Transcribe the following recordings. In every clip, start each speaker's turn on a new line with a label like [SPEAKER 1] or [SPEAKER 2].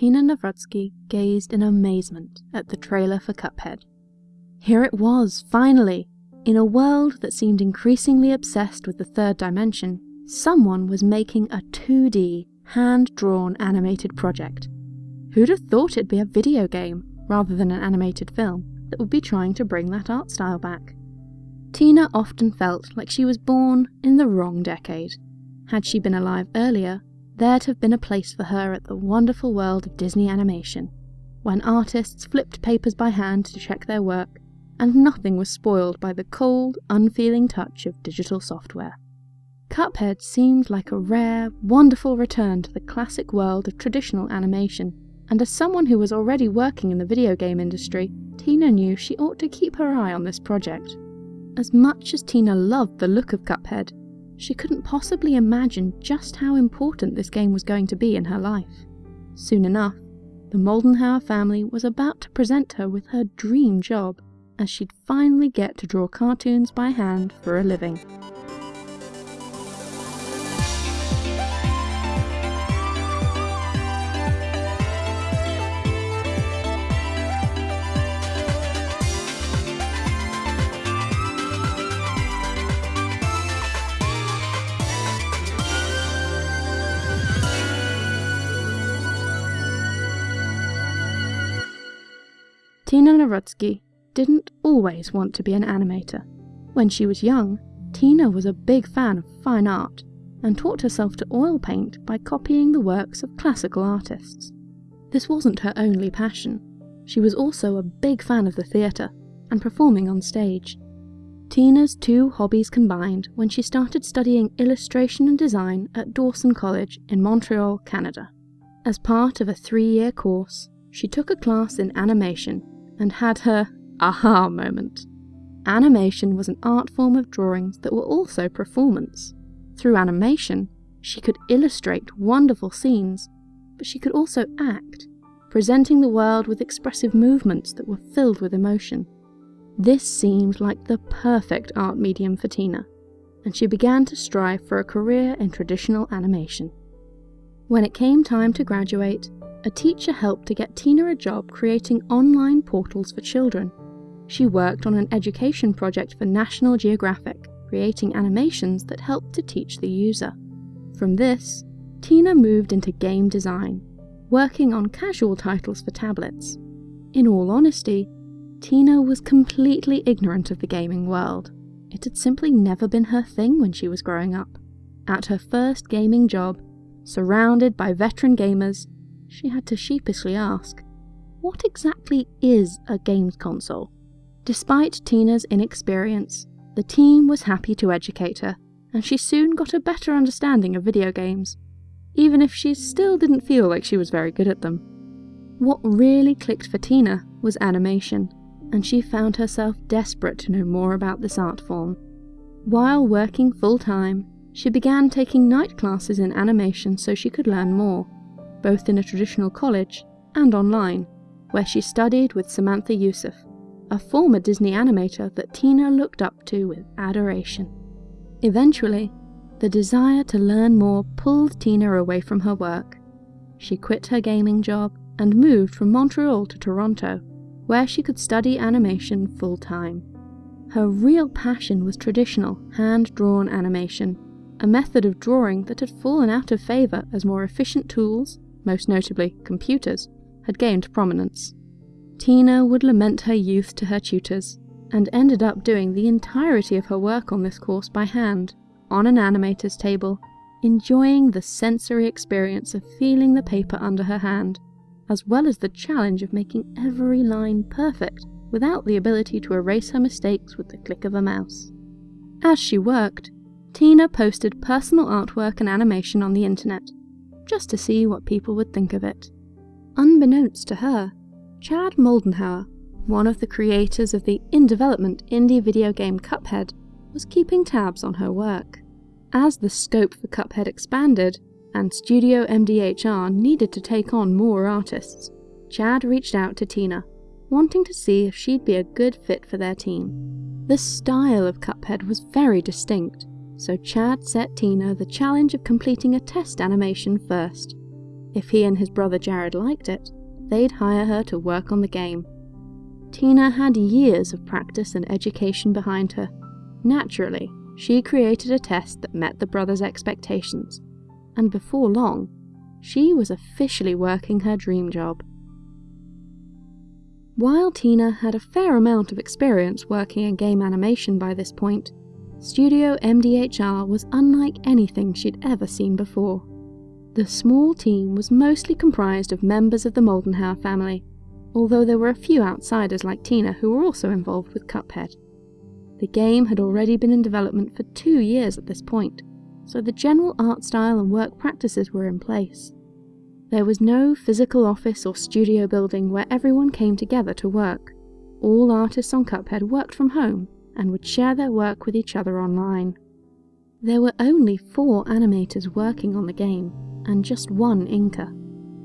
[SPEAKER 1] Tina Nawrocki gazed in amazement at the trailer for Cuphead. Here it was, finally! In a world that seemed increasingly obsessed with the third dimension, someone was making a 2D, hand-drawn animated project. Who'd have thought it'd be a video game, rather than an animated film, that would be trying to bring that art style back? Tina often felt like she was born in the wrong decade. Had she been alive earlier, there'd have been a place for her at the wonderful world of Disney animation, when artists flipped papers by hand to check their work, and nothing was spoiled by the cold, unfeeling touch of digital software. Cuphead seemed like a rare, wonderful return to the classic world of traditional animation, and as someone who was already working in the video game industry, Tina knew she ought to keep her eye on this project. As much as Tina loved the look of Cuphead, she couldn't possibly imagine just how important this game was going to be in her life. Soon enough, the Moldenhauer family was about to present her with her dream job, as she'd finally get to draw cartoons by hand for a living. Tina Nawrocki didn't always want to be an animator. When she was young, Tina was a big fan of fine art and taught herself to oil paint by copying the works of classical artists. This wasn't her only passion. She was also a big fan of the theatre and performing on stage. Tina's two hobbies combined when she started studying illustration and design at Dawson College in Montreal, Canada. As part of a three-year course, she took a class in animation and had her aha moment. Animation was an art form of drawings that were also performance. Through animation, she could illustrate wonderful scenes, but she could also act, presenting the world with expressive movements that were filled with emotion. This seemed like the perfect art medium for Tina, and she began to strive for a career in traditional animation. When it came time to graduate, a teacher helped to get Tina a job creating online portals for children. She worked on an education project for National Geographic, creating animations that helped to teach the user. From this, Tina moved into game design, working on casual titles for tablets. In all honesty, Tina was completely ignorant of the gaming world. It had simply never been her thing when she was growing up. At her first gaming job, surrounded by veteran gamers, she had to sheepishly ask, What exactly is a games console? Despite Tina's inexperience, the team was happy to educate her, and she soon got a better understanding of video games, even if she still didn't feel like she was very good at them. What really clicked for Tina was animation, and she found herself desperate to know more about this art form. While working full time, she began taking night classes in animation so she could learn more both in a traditional college and online, where she studied with Samantha Youssef, a former Disney animator that Tina looked up to with adoration. Eventually, the desire to learn more pulled Tina away from her work. She quit her gaming job and moved from Montreal to Toronto, where she could study animation full time. Her real passion was traditional, hand drawn animation, a method of drawing that had fallen out of favour as more efficient tools most notably computers, had gained prominence. Tina would lament her youth to her tutors, and ended up doing the entirety of her work on this course by hand, on an animator's table, enjoying the sensory experience of feeling the paper under her hand, as well as the challenge of making every line perfect without the ability to erase her mistakes with the click of a mouse. As she worked, Tina posted personal artwork and animation on the internet, just to see what people would think of it. Unbeknownst to her, Chad Moldenhauer, one of the creators of the in-development indie video game Cuphead, was keeping tabs on her work. As the scope for Cuphead expanded, and Studio MDHR needed to take on more artists, Chad reached out to Tina, wanting to see if she'd be a good fit for their team. The style of Cuphead was very distinct, so Chad set Tina the challenge of completing a test animation first. If he and his brother Jared liked it, they'd hire her to work on the game. Tina had years of practice and education behind her. Naturally, she created a test that met the brothers' expectations, and before long, she was officially working her dream job. While Tina had a fair amount of experience working in game animation by this point, Studio MDHR was unlike anything she'd ever seen before. The small team was mostly comprised of members of the Moldenhauer family, although there were a few outsiders like Tina who were also involved with Cuphead. The game had already been in development for two years at this point, so the general art style and work practices were in place. There was no physical office or studio building where everyone came together to work. All artists on Cuphead worked from home and would share their work with each other online. There were only four animators working on the game, and just one inker.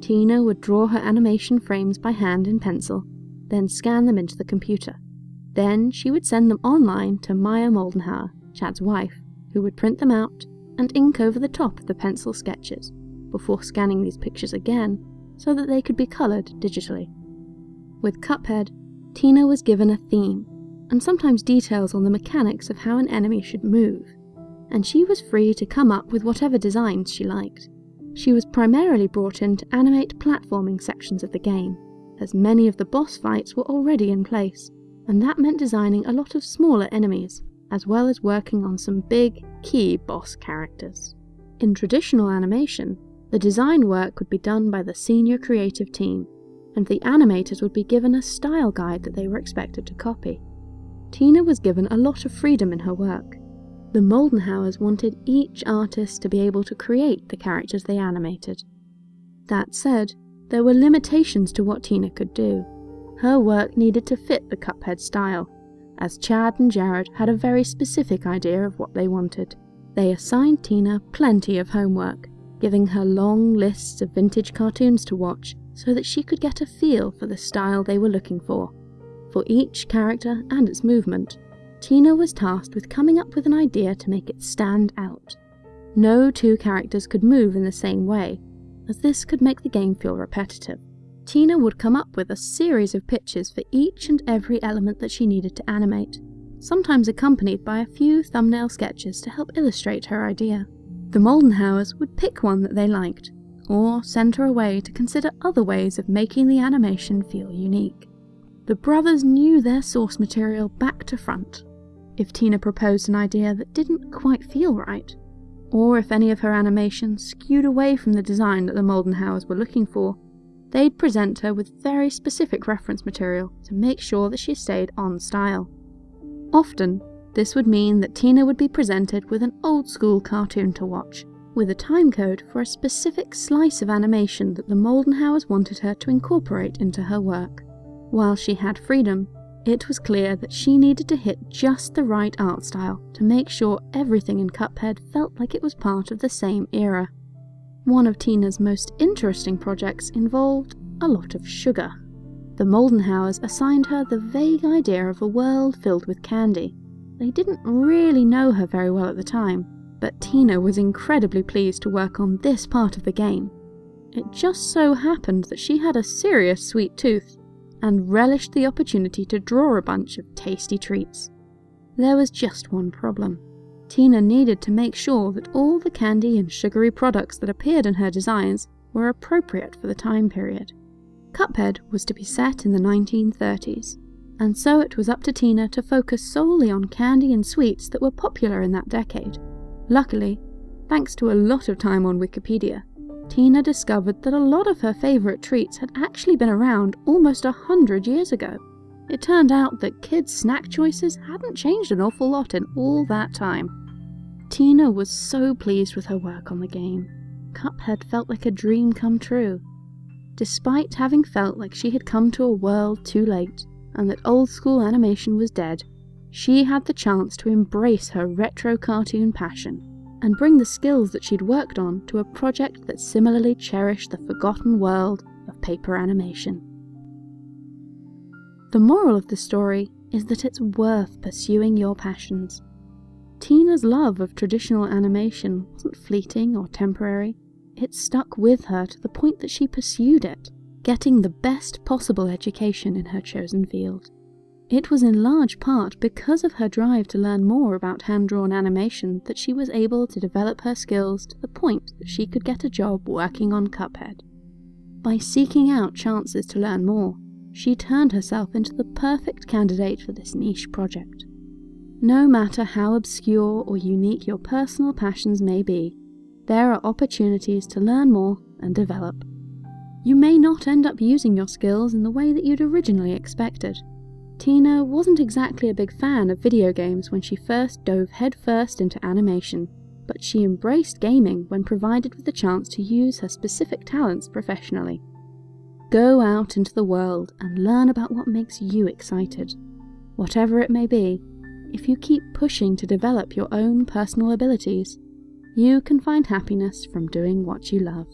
[SPEAKER 1] Tina would draw her animation frames by hand in pencil, then scan them into the computer. Then she would send them online to Maya Moldenhauer, Chad's wife, who would print them out and ink over the top of the pencil sketches, before scanning these pictures again so that they could be coloured digitally. With Cuphead, Tina was given a theme, and sometimes details on the mechanics of how an enemy should move, and she was free to come up with whatever designs she liked. She was primarily brought in to animate platforming sections of the game, as many of the boss fights were already in place, and that meant designing a lot of smaller enemies, as well as working on some big, key boss characters. In traditional animation, the design work would be done by the senior creative team, and the animators would be given a style guide that they were expected to copy. Tina was given a lot of freedom in her work. The Moldenhauers wanted each artist to be able to create the characters they animated. That said, there were limitations to what Tina could do. Her work needed to fit the Cuphead style, as Chad and Jared had a very specific idea of what they wanted. They assigned Tina plenty of homework, giving her long lists of vintage cartoons to watch so that she could get a feel for the style they were looking for. For each character and its movement, Tina was tasked with coming up with an idea to make it stand out. No two characters could move in the same way, as this could make the game feel repetitive. Tina would come up with a series of pictures for each and every element that she needed to animate, sometimes accompanied by a few thumbnail sketches to help illustrate her idea. The Moldenhauers would pick one that they liked, or send her away to consider other ways of making the animation feel unique. The brothers knew their source material back to front. If Tina proposed an idea that didn't quite feel right, or if any of her animations skewed away from the design that the Moldenhauers were looking for, they'd present her with very specific reference material to make sure that she stayed on style. Often, this would mean that Tina would be presented with an old school cartoon to watch, with a timecode for a specific slice of animation that the Moldenhauers wanted her to incorporate into her work. While she had freedom, it was clear that she needed to hit just the right art style to make sure everything in Cuphead felt like it was part of the same era. One of Tina's most interesting projects involved a lot of sugar. The Moldenhauers assigned her the vague idea of a world filled with candy. They didn't really know her very well at the time, but Tina was incredibly pleased to work on this part of the game. It just so happened that she had a serious sweet tooth, and relished the opportunity to draw a bunch of tasty treats. There was just one problem. Tina needed to make sure that all the candy and sugary products that appeared in her designs were appropriate for the time period. Cuphead was to be set in the 1930s, and so it was up to Tina to focus solely on candy and sweets that were popular in that decade. Luckily, thanks to a lot of time on Wikipedia, Tina discovered that a lot of her favourite treats had actually been around almost a hundred years ago. It turned out that kids' snack choices hadn't changed an awful lot in all that time. Tina was so pleased with her work on the game. Cuphead felt like a dream come true. Despite having felt like she had come to a world too late, and that old school animation was dead, she had the chance to embrace her retro cartoon passion and bring the skills that she'd worked on to a project that similarly cherished the forgotten world of paper animation. The moral of the story is that it's worth pursuing your passions. Tina's love of traditional animation wasn't fleeting or temporary. it stuck with her to the point that she pursued it, getting the best possible education in her chosen field. It was in large part because of her drive to learn more about hand-drawn animation that she was able to develop her skills to the point that she could get a job working on Cuphead. By seeking out chances to learn more, she turned herself into the perfect candidate for this niche project. No matter how obscure or unique your personal passions may be, there are opportunities to learn more and develop. You may not end up using your skills in the way that you'd originally expected. Tina wasn't exactly a big fan of video games when she first dove headfirst into animation, but she embraced gaming when provided with the chance to use her specific talents professionally. Go out into the world and learn about what makes you excited. Whatever it may be, if you keep pushing to develop your own personal abilities, you can find happiness from doing what you love.